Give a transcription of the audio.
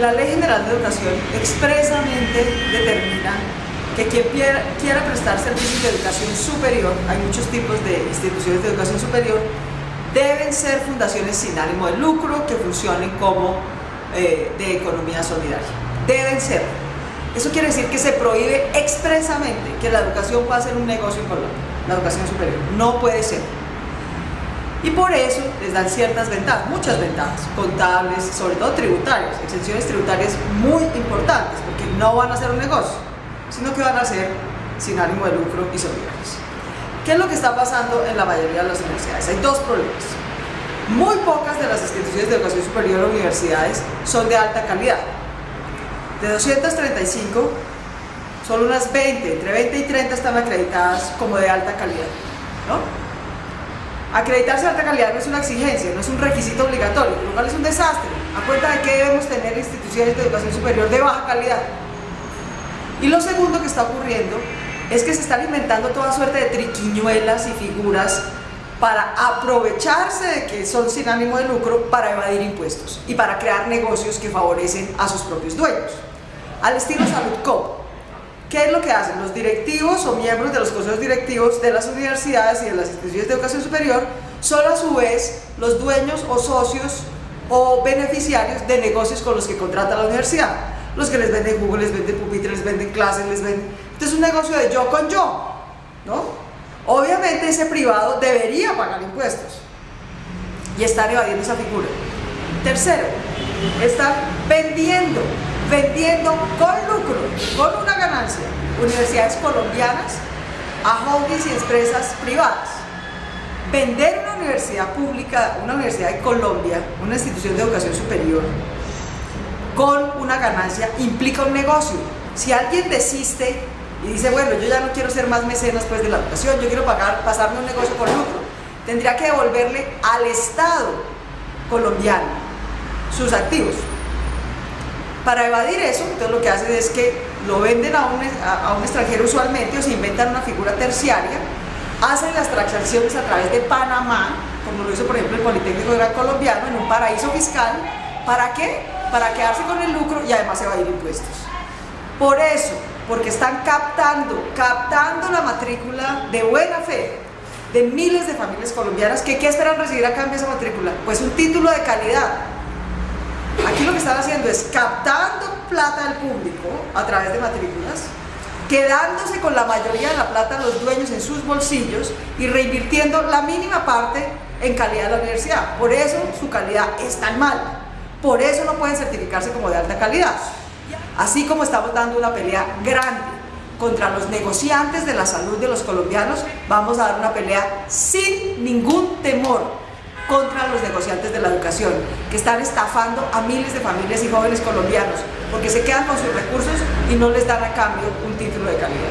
la Ley General de Educación expresamente determina que quien quiera, prestar servicios de educación superior, hay muchos tipos de instituciones de educación superior, deben ser fundaciones sin ánimo de lucro que funcionen como eh, de economía solidaria. Deben ser. Eso quiere decir que se prohíbe expresamente que la educación pueda ser un negocio en Colombia, la educación superior. No puede ser. Y por eso les dan ciertas ventajas, muchas ventajas, contables, sobre todo tributarias, exenciones tributarias muy importantes, porque no van a ser un negocio, sino que van a ser sin ánimo de lucro y solidarios. ¿Qué es lo que está pasando en la mayoría de las universidades? Hay dos problemas. Muy pocas de las instituciones de educación superior o universidades son de alta calidad. De 235, solo unas 20, entre 20 y 30 están acreditadas como de alta calidad. ¿no? Acreditarse de alta calidad no es una exigencia, no es un requisito obligatorio, lo cual es un desastre. A cuenta de que debemos tener instituciones de educación superior de baja calidad. Y lo segundo que está ocurriendo es que se están inventando toda suerte de triquiñuelas y figuras para aprovecharse de que son sin ánimo de lucro para evadir impuestos y para crear negocios que favorecen a sus propios dueños. Al estilo Salud Cop, ¿Qué es lo que hacen? Los directivos o miembros de los consejos directivos de las universidades y de las instituciones de educación superior son a su vez los dueños o socios o beneficiarios de negocios con los que contrata la universidad. Los que les venden Google, les venden pupitres, les venden clases, les venden... Entonces es un negocio de yo con yo, ¿no? Obviamente ese privado debería pagar impuestos y están evadiendo esa figura. Tercero, están vendiendo vendiendo con lucro, con una ganancia, universidades colombianas a holdings y empresas privadas. Vender una universidad pública, una universidad de Colombia, una institución de educación superior, con una ganancia implica un negocio. Si alguien desiste y dice, bueno, yo ya no quiero ser más mecenas pues, de la educación, yo quiero pagar, pasarme un negocio con lucro, tendría que devolverle al Estado colombiano sus activos. Para evadir eso, entonces lo que hacen es que lo venden a un, extranjero usualmente o se inventan una figura terciaria, hacen las transacciones a través de Panamá, como lo hizo por ejemplo el Politécnico Gran Colombiano, en un paraíso fiscal. ¿Para qué? Para quedarse con el lucro y además evadir impuestos. Por eso, porque están captando, captando la matrícula de buena fe de miles de familias colombianas que ¿qué esperan recibir a cambio esa matrícula? Pues un título de calidad, Aquí lo que están haciendo es captando plata del público a través de matrículas, quedándose con la mayoría de la plata los dueños en sus bolsillos y reinvirtiendo la mínima parte en calidad de la universidad. Por eso su calidad es tan mala. Por eso no pueden certificarse como de alta calidad. Así como estamos dando una pelea grande contra los negociantes de la salud de los colombianos, vamos a dar una pelea sin ningún temor contra los negociantes de la educación, que están estafando a miles de familias y jóvenes colombianos, porque se quedan con sus recursos y no les dan a cambio un título de calidad.